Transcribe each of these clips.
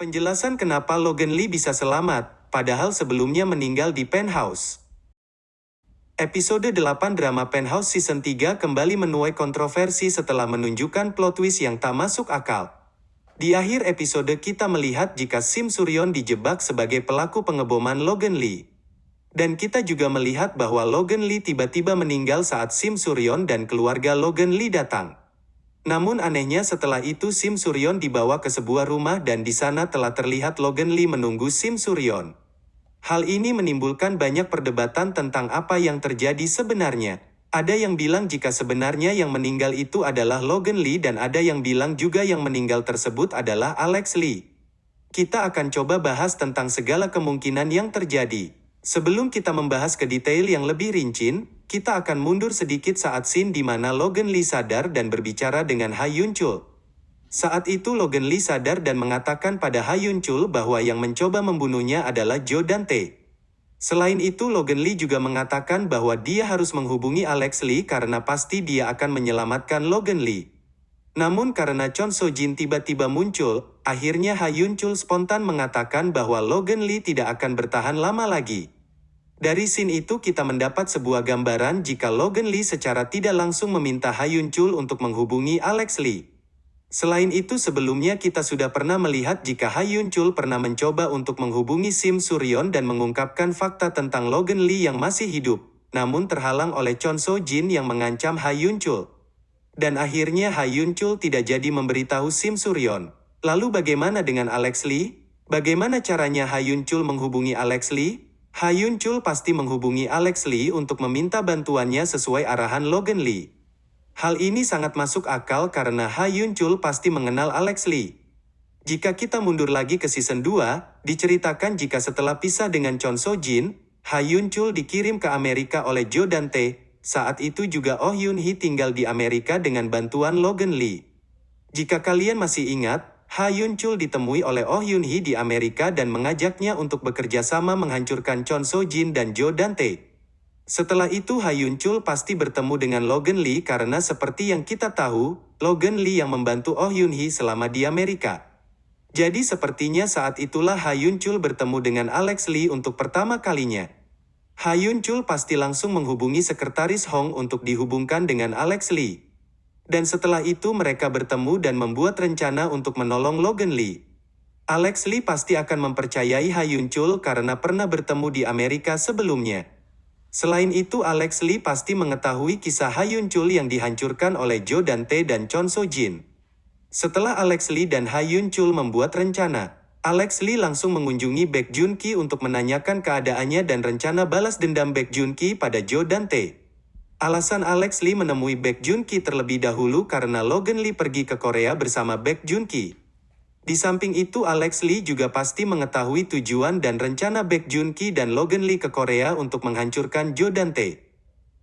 Penjelasan kenapa Logan Lee bisa selamat, padahal sebelumnya meninggal di penthouse. Episode 8 drama Penthouse Season 3 kembali menuai kontroversi setelah menunjukkan plot twist yang tak masuk akal. Di akhir episode kita melihat jika Sim Suryon dijebak sebagai pelaku pengeboman Logan Lee. Dan kita juga melihat bahwa Logan Lee tiba-tiba meninggal saat Sim Suryon dan keluarga Logan Lee datang. Namun anehnya setelah itu Sim Suryon dibawa ke sebuah rumah dan di sana telah terlihat Logan Lee menunggu Sim Suryon. Hal ini menimbulkan banyak perdebatan tentang apa yang terjadi sebenarnya. Ada yang bilang jika sebenarnya yang meninggal itu adalah Logan Lee dan ada yang bilang juga yang meninggal tersebut adalah Alex Lee. Kita akan coba bahas tentang segala kemungkinan yang terjadi. Sebelum kita membahas ke detail yang lebih rinci, kita akan mundur sedikit saat scene di mana Logan Lee sadar dan berbicara dengan Ha Yun Chul. Saat itu Logan Lee sadar dan mengatakan pada Ha Yun Chul bahwa yang mencoba membunuhnya adalah Joe Dante. Selain itu Logan Lee juga mengatakan bahwa dia harus menghubungi Alex Lee karena pasti dia akan menyelamatkan Logan Lee. Namun karena Chon So Jin tiba-tiba muncul, akhirnya Ha Yun Chul spontan mengatakan bahwa Logan Lee tidak akan bertahan lama lagi. Dari scene itu kita mendapat sebuah gambaran jika Logan Lee secara tidak langsung meminta Ha Yun Chul untuk menghubungi Alex Lee. Selain itu sebelumnya kita sudah pernah melihat jika Ha Yun Chul pernah mencoba untuk menghubungi Sim Suryon dan mengungkapkan fakta tentang Logan Lee yang masih hidup, namun terhalang oleh Chon So Jin yang mengancam Ha Yun Chul. Dan akhirnya Ha Chul tidak jadi memberitahu Sim Suryon. Lalu bagaimana dengan Alex Lee? Bagaimana caranya Ha Chul menghubungi Alex Lee? Ha Chul pasti menghubungi Alex Lee untuk meminta bantuannya sesuai arahan Logan Lee. Hal ini sangat masuk akal karena Ha Chul pasti mengenal Alex Lee. Jika kita mundur lagi ke season 2, diceritakan jika setelah pisah dengan Chon So Jin, Ha Chul dikirim ke Amerika oleh Joe Dante, saat itu juga Oh Yun Hee tinggal di Amerika dengan bantuan Logan Lee. Jika kalian masih ingat, Ha Yun Chul ditemui oleh Oh Yun Hee di Amerika dan mengajaknya untuk bekerja sama menghancurkan Chon So Jin dan Joe Dante. Setelah itu Ha Yun Chul pasti bertemu dengan Logan Lee karena seperti yang kita tahu, Logan Lee yang membantu Oh Yun Hee selama di Amerika. Jadi sepertinya saat itulah Ha Yun Chul bertemu dengan Alex Lee untuk pertama kalinya. Ha Yun Chul pasti langsung menghubungi sekretaris Hong untuk dihubungkan dengan Alex Lee. Dan setelah itu mereka bertemu dan membuat rencana untuk menolong Logan Lee. Alex Lee pasti akan mempercayai Ha Yun Chul karena pernah bertemu di Amerika sebelumnya. Selain itu Alex Lee pasti mengetahui kisah Ha Yun Chul yang dihancurkan oleh Joe Dante dan Chon So Jin. Setelah Alex Lee dan Ha Yun Chul membuat rencana, Alex Lee langsung mengunjungi Baek Jun Ki untuk menanyakan keadaannya dan rencana balas dendam Baek Jun Ki pada Joe Dante. Alasan Alex Lee menemui Baek Jun Ki terlebih dahulu karena Logan Lee pergi ke Korea bersama Baek Jun Ki. Di samping itu Alex Lee juga pasti mengetahui tujuan dan rencana Baek Jun Ki dan Logan Lee ke Korea untuk menghancurkan Joe Dante.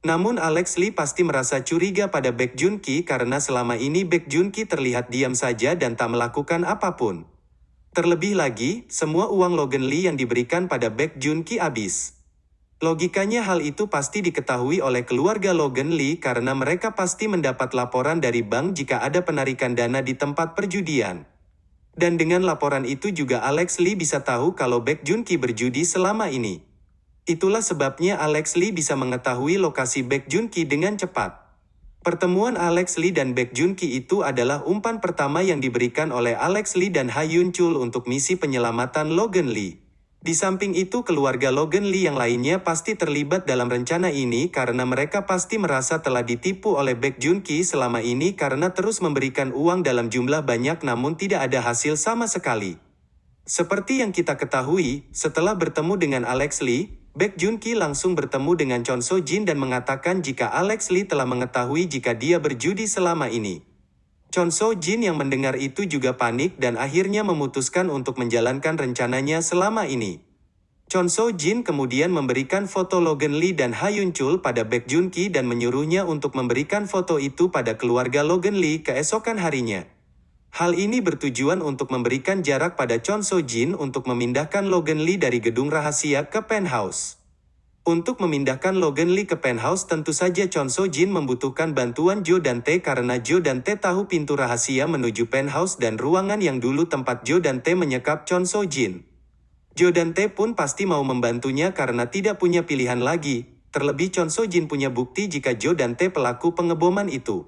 Namun Alex Lee pasti merasa curiga pada Baek Jun Ki karena selama ini Baek Jun Ki terlihat diam saja dan tak melakukan apa pun. Terlebih lagi, semua uang Logan Lee yang diberikan pada Baek Jun Ki habis. Logikanya hal itu pasti diketahui oleh keluarga Logan Lee karena mereka pasti mendapat laporan dari bank jika ada penarikan dana di tempat perjudian. Dan dengan laporan itu juga Alex Lee bisa tahu kalau Baek Jun Ki berjudi selama ini. Itulah sebabnya Alex Lee bisa mengetahui lokasi Baek Jun Ki dengan cepat. Pertemuan Alex Lee dan Baek Jun Ki itu adalah umpan pertama yang diberikan oleh Alex Lee dan Ha Yun Chul untuk misi penyelamatan Logan Lee. Di samping itu keluarga Logan Lee yang lainnya pasti terlibat dalam rencana ini karena mereka pasti merasa telah ditipu oleh Baek Jun Ki selama ini karena terus memberikan uang dalam jumlah banyak namun tidak ada hasil sama sekali. Seperti yang kita ketahui, setelah bertemu dengan Alex Lee, Baek Jun Ki langsung bertemu dengan Chon So Jin dan mengatakan jika Alex Lee telah mengetahui jika dia berjudi selama ini. Chon So Jin yang mendengar itu juga panik dan akhirnya memutuskan untuk menjalankan rencananya selama ini. Chon So Jin kemudian memberikan foto Logan Lee dan Ha Yun Chul pada Baek Jun Ki dan menyuruhnya untuk memberikan foto itu pada keluarga Logan Lee keesokan harinya. Hal ini bertujuan untuk memberikan jarak pada Chon So Jin untuk memindahkan Logan Lee dari gedung rahasia ke penthouse. Untuk memindahkan Logan Lee ke penthouse tentu saja Chon So Jin membutuhkan bantuan Joe dan Tae karena Joe dan Tae tahu pintu rahasia menuju penthouse dan ruangan yang dulu tempat Joe dan Tae menyekap Chon So Jin. Joe dan Tae pun pasti mau membantunya karena tidak punya pilihan lagi, terlebih Chon So Jin punya bukti jika Joe dan Tae pelaku pengeboman itu.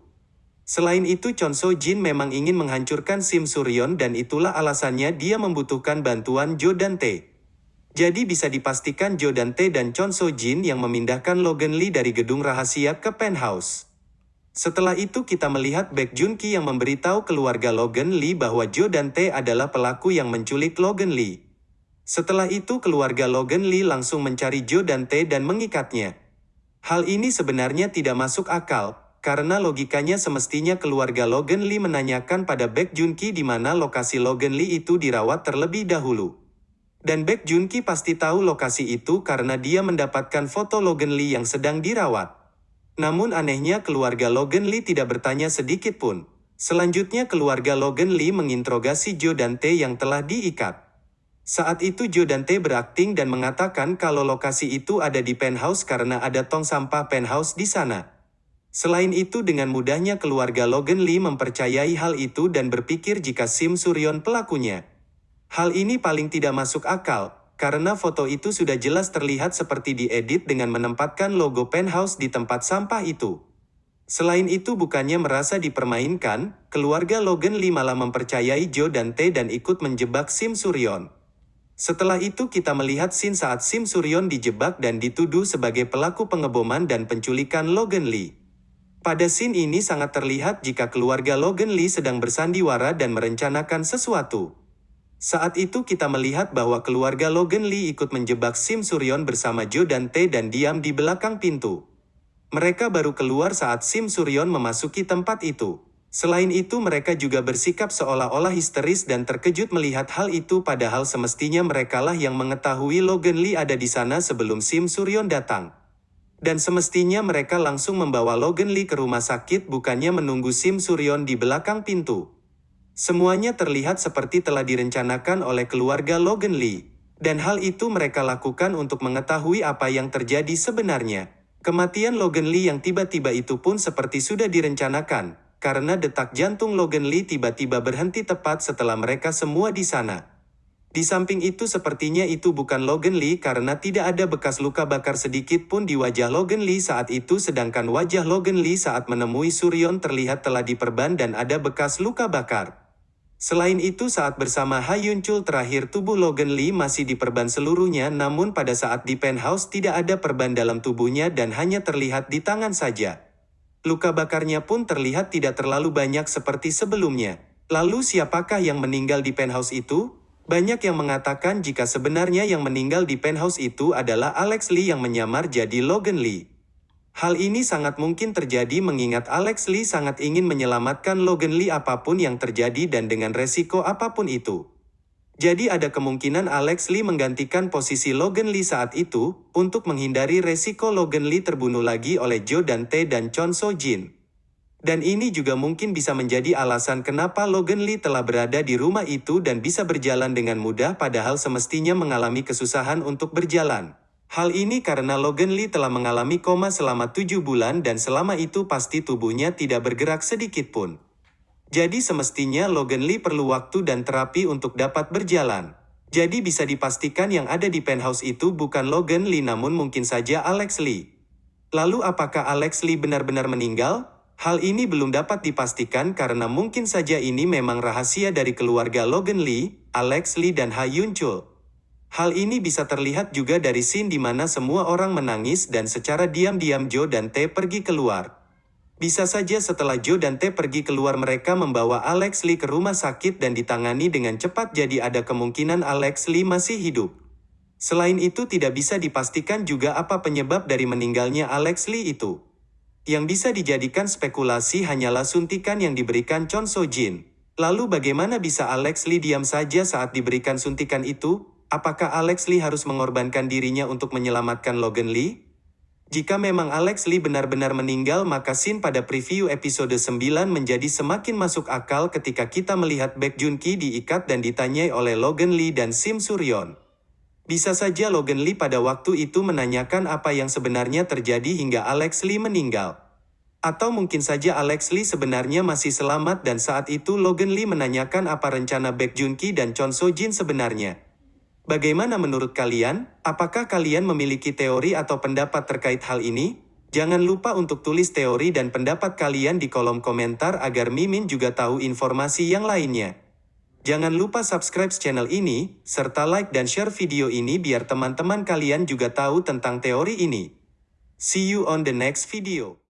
Selain itu Chon So Jin memang ingin menghancurkan Sim Suryon dan itulah alasannya dia membutuhkan bantuan Joe dan Tae. Jadi bisa dipastikan Jo Dante dan Chon So Jin yang memindahkan Logan Lee dari gedung rahasia ke penthouse. Setelah itu kita melihat Baek Jun Ki yang memberitahu keluarga Logan Lee bahwa Jo Dante adalah pelaku yang menculik Logan Lee. Setelah itu keluarga Logan Lee langsung mencari Jo Dante dan mengikatnya. Hal ini sebenarnya tidak masuk akal, karena logikanya semestinya keluarga Logan Lee menanyakan pada Baek Jun Ki di mana lokasi Logan Lee itu dirawat terlebih dahulu. Dan Baek Junki pasti tahu lokasi itu karena dia mendapatkan foto Logan Lee yang sedang dirawat. Namun anehnya keluarga Logan Lee tidak bertanya sedikit pun. Selanjutnya keluarga Logan Lee menginterogasi Joe Dante yang telah diikat. Saat itu Joe Dante berakting dan mengatakan kalau lokasi itu ada di penthouse karena ada tong sampah penthouse di sana. Selain itu dengan mudahnya keluarga Logan Lee mempercayai hal itu dan berpikir jika Sim Suryon pelakunya. Hal ini paling tidak masuk akal, karena foto itu sudah jelas terlihat seperti diedit dengan menempatkan logo penthouse di tempat sampah itu. Selain itu bukannya merasa dipermainkan, keluarga Logan Lee malah mempercayai Joe dan Tae dan ikut menjebak Sim Suryon. Setelah itu kita melihat scene saat Sim Suryon dijebak dan dituduh sebagai pelaku pengeboman dan penculikan Logan Lee. Pada scene ini sangat terlihat jika keluarga Logan Lee sedang bersandiwara dan merencanakan sesuatu. Saat itu kita melihat bahwa keluarga Logan Lee ikut menjebak Sim Suryon bersama Joe dan Tae dan diam di belakang pintu. Mereka baru keluar saat Sim Suryon memasuki tempat itu. Selain itu mereka juga bersikap seolah-olah histeris dan terkejut melihat hal itu padahal semestinya merekalah yang mengetahui Logan Lee ada di sana sebelum Sim Suryon datang. Dan semestinya mereka langsung membawa Logan Lee ke rumah sakit bukannya menunggu Sim Suryon di belakang pintu. Semuanya terlihat seperti telah direncanakan oleh keluarga Logan Lee. Dan hal itu mereka lakukan untuk mengetahui apa yang terjadi sebenarnya. Kematian Logan Lee yang tiba-tiba itu pun seperti sudah direncanakan, karena detak jantung Logan Lee tiba-tiba berhenti tepat setelah mereka semua di sana. Di samping itu sepertinya itu bukan Logan Lee karena tidak ada bekas luka bakar sedikit pun di wajah Logan Lee saat itu sedangkan wajah Logan Lee saat menemui Suryon terlihat telah diperban dan ada bekas luka bakar. Selain itu saat bersama Hayun Chul terakhir tubuh Logan Lee masih diperban seluruhnya namun pada saat di penthouse tidak ada perban dalam tubuhnya dan hanya terlihat di tangan saja. Luka bakarnya pun terlihat tidak terlalu banyak seperti sebelumnya. Lalu siapakah yang meninggal di penthouse itu? Banyak yang mengatakan jika sebenarnya yang meninggal di penthouse itu adalah Alex Lee yang menyamar jadi Logan Lee. Hal ini sangat mungkin terjadi mengingat Alex Lee sangat ingin menyelamatkan Logan Lee apa pun yang terjadi dan dengan resiko apa pun itu. Jadi ada kemungkinan Alex Lee menggantikan posisi Logan Lee saat itu, untuk menghindari resiko Logan Lee terbunuh lagi oleh Joe Dante dan Chon So Jin. Dan ini juga mungkin bisa menjadi alasan kenapa Logan Lee telah berada di rumah itu dan bisa berjalan dengan mudah padahal semestinya mengalami kesusahan untuk berjalan. Hal ini karena Logan Lee telah mengalami koma selama tujuh bulan dan selama itu pasti tubuhnya tidak bergerak sedikit pun. Jadi semestinya Logan Lee perlu waktu dan terapi untuk dapat berjalan. Jadi bisa dipastikan yang ada di penthouse itu bukan Logan Lee namun mungkin saja Alex Lee. Lalu apakah Alex Lee benar-benar meninggal? Hal ini belum dapat dipastikan karena mungkin saja ini memang rahasia dari keluarga Logan Lee, Alex Lee dan Ha Yun Chul. Hal ini bisa terlihat juga dari scene di mana semua orang menangis dan secara diam-diam Joe dan T pergi keluar. Bisa saja setelah Joe dan T pergi keluar mereka membawa Alex Lee ke rumah sakit dan ditangani dengan cepat jadi ada kemungkinan Alex Lee masih hidup. Selain itu tidak bisa dipastikan juga apa penyebab dari meninggalnya Alex Lee itu. Yang bisa dijadikan spekulasi hanyalah suntikan yang diberikan Chon So Jin. Lalu bagaimana bisa Alex Lee diam saja saat diberikan suntikan itu? Apakah Alex Lee harus mengorbankan dirinya untuk menyelamatkan Logan Lee? Jika memang Alex Lee benar-benar meninggal maka scene pada preview episode 9 menjadi semakin masuk akal ketika kita melihat Baek Jun Ki diikat dan ditanyai oleh Logan Lee dan Sim Suryon. Bisa saja Logan Lee pada waktu itu menanyakan apa yang sebenarnya terjadi hingga Alex Lee meninggal. Atau mungkin saja Alex Lee sebenarnya masih selamat dan saat itu Logan Lee menanyakan apa rencana Baek Jun Ki dan Chon So Jin sebenarnya. Bagaimana menurut kalian? Apakah kalian memiliki teori atau pendapat terkait hal ini? Jangan lupa untuk tulis teori dan pendapat kalian di kolom komentar agar Mimin juga tahu informasi yang lainnya. Jangan lupa subscribe channel ini, serta like dan share video ini biar teman-teman kalian juga tahu tentang teori ini. See you on the next video.